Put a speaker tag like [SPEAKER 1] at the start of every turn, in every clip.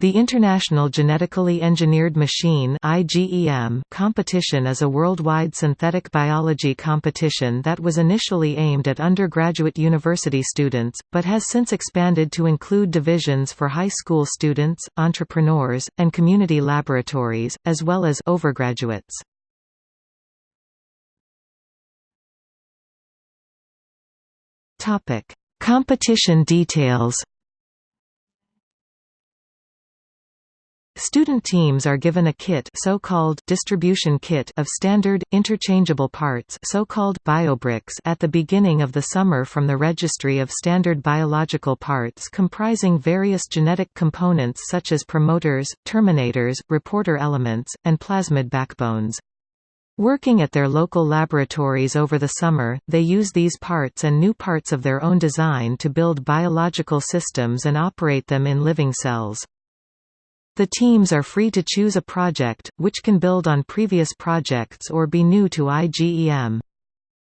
[SPEAKER 1] The International Genetically Engineered Machine competition is a worldwide synthetic biology competition that was initially aimed at undergraduate university students, but has since expanded to include divisions for high school students, entrepreneurs, and community laboratories, as well as overgraduates. Competition details Student teams are given a kit so-called distribution kit of standard, interchangeable parts so-called biobricks at the beginning of the summer from the Registry of Standard Biological Parts comprising various genetic components such as promoters, terminators, reporter elements, and plasmid backbones. Working at their local laboratories over the summer, they use these parts and new parts of their own design to build biological systems and operate them in living cells. The teams are free to choose a project, which can build on previous projects or be new to IGEM.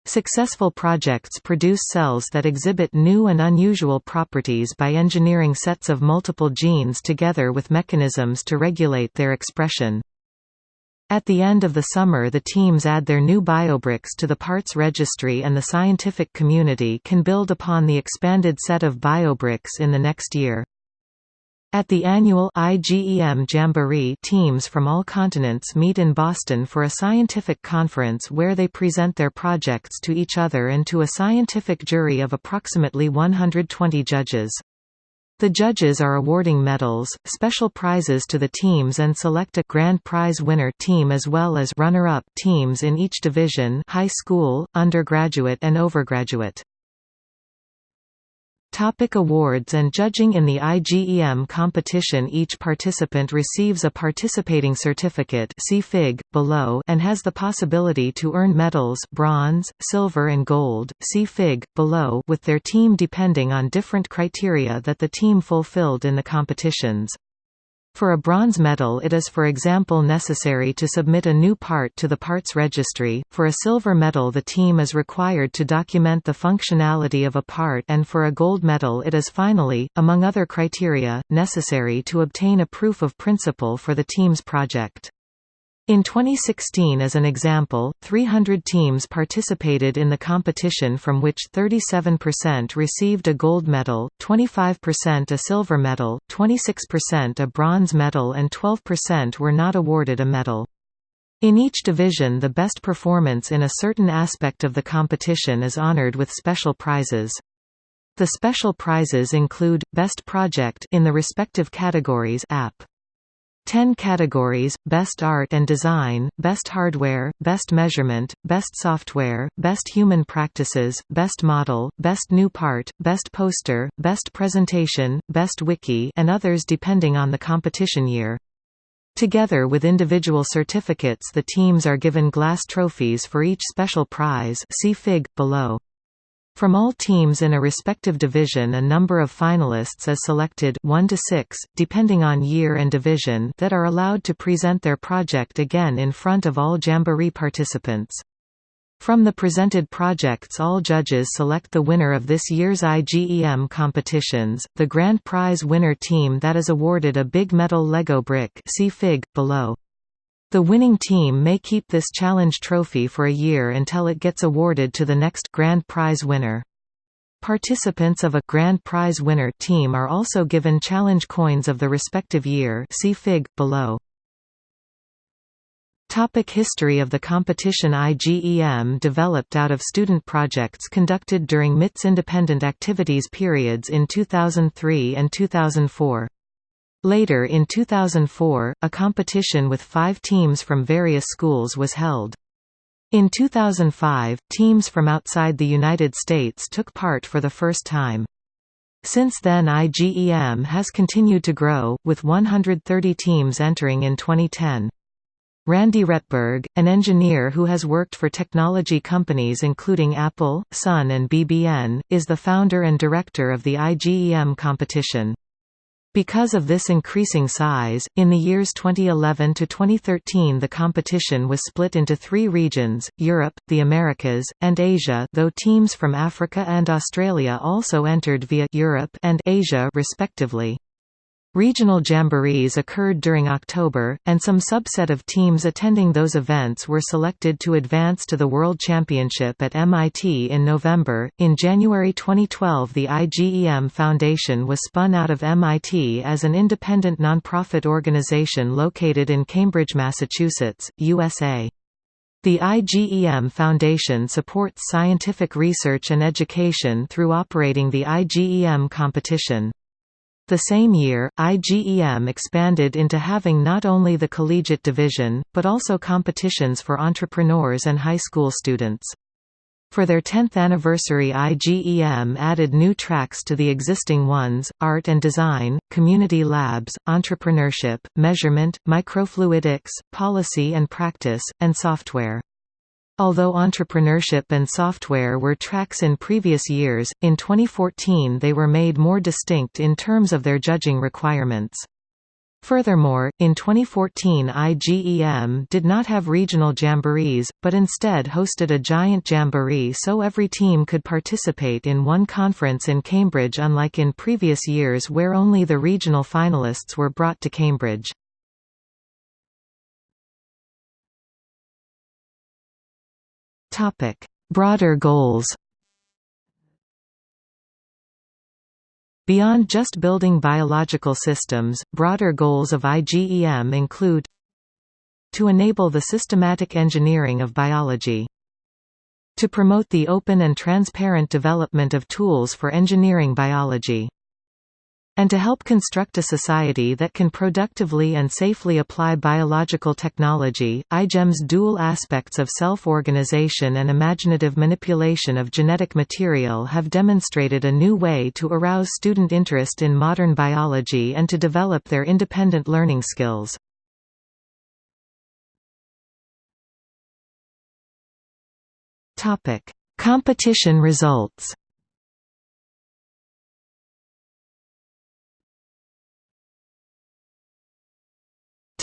[SPEAKER 1] Successful projects produce cells that exhibit new and unusual properties by engineering sets of multiple genes together with mechanisms to regulate their expression. At the end of the summer the teams add their new biobricks to the parts registry and the scientific community can build upon the expanded set of biobricks in the next year. At the annual IGEM Jamboree teams from all continents meet in Boston for a scientific conference where they present their projects to each other and to a scientific jury of approximately 120 judges. The judges are awarding medals, special prizes to the teams and select a grand prize winner team as well as runner-up teams in each division high school, undergraduate and overgraduate. Topic awards and judging In the IGEM competition each participant receives a participating certificate see Fig, below and has the possibility to earn medals bronze, silver and gold, see Fig, below with their team depending on different criteria that the team fulfilled in the competitions. For a bronze medal it is for example necessary to submit a new part to the parts registry, for a silver medal the team is required to document the functionality of a part and for a gold medal it is finally, among other criteria, necessary to obtain a proof of principle for the team's project. In 2016 as an example, 300 teams participated in the competition from which 37% received a gold medal, 25% a silver medal, 26% a bronze medal and 12% were not awarded a medal. In each division the best performance in a certain aspect of the competition is honored with special prizes. The special prizes include, Best Project in the respective categories app. 10 categories, Best Art and Design, Best Hardware, Best Measurement, Best Software, Best Human Practices, Best Model, Best New Part, Best Poster, Best Presentation, Best Wiki and others depending on the competition year. Together with individual certificates the teams are given glass trophies for each special prize see Fig, below. From all teams in a respective division a number of finalists is selected 1 to 6, depending on year and division that are allowed to present their project again in front of all Jamboree participants. From the presented projects all judges select the winner of this year's IGEM competitions, the grand prize winner team that is awarded a big metal Lego brick see Fig, below. The winning team may keep this challenge trophy for a year until it gets awarded to the next Grand Prize winner. Participants of a Grand Prize winner team are also given challenge coins of the respective year see Fig, below. Topic history of the competition IGEM developed out of student projects conducted during MIT's independent activities periods in 2003 and 2004. Later in 2004, a competition with five teams from various schools was held. In 2005, teams from outside the United States took part for the first time. Since then IGEM has continued to grow, with 130 teams entering in 2010. Randy Rettberg, an engineer who has worked for technology companies including Apple, Sun and BBN, is the founder and director of the IGEM competition. Because of this increasing size, in the years 2011 to 2013 the competition was split into three regions, Europe, the Americas, and Asia though teams from Africa and Australia also entered via Europe and Asia respectively. Regional jamborees occurred during October, and some subset of teams attending those events were selected to advance to the World Championship at MIT in November. In January 2012, the IGEM Foundation was spun out of MIT as an independent nonprofit organization located in Cambridge, Massachusetts, USA. The IGEM Foundation supports scientific research and education through operating the IGEM competition. The same year, IGEM expanded into having not only the collegiate division, but also competitions for entrepreneurs and high school students. For their 10th anniversary IGEM added new tracks to the existing ones, art and design, community labs, entrepreneurship, measurement, microfluidics, policy and practice, and software. Although entrepreneurship and software were tracks in previous years, in 2014 they were made more distinct in terms of their judging requirements. Furthermore, in 2014 IGEM did not have regional jamborees, but instead hosted a giant jamboree so every team could participate in one conference in Cambridge unlike in previous years where only the regional finalists were brought to Cambridge. Topic: Broader goals. Beyond just building biological systems, broader goals of IGEM include to enable the systematic engineering of biology to promote the open and transparent development of tools for engineering biology and to help construct a society that can productively and safely apply biological technology, IGEM's dual aspects of self-organization and imaginative manipulation of genetic material have demonstrated a new way to arouse student interest in modern biology and to develop their independent learning skills. Topic: Competition results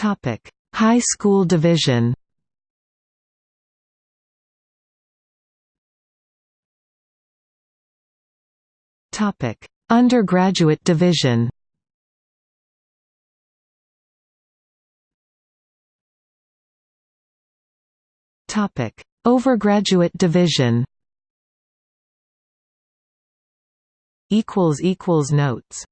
[SPEAKER 1] Topic: High School Division. Topic: Undergraduate Division. Topic: Overgraduate Division. Equals equals notes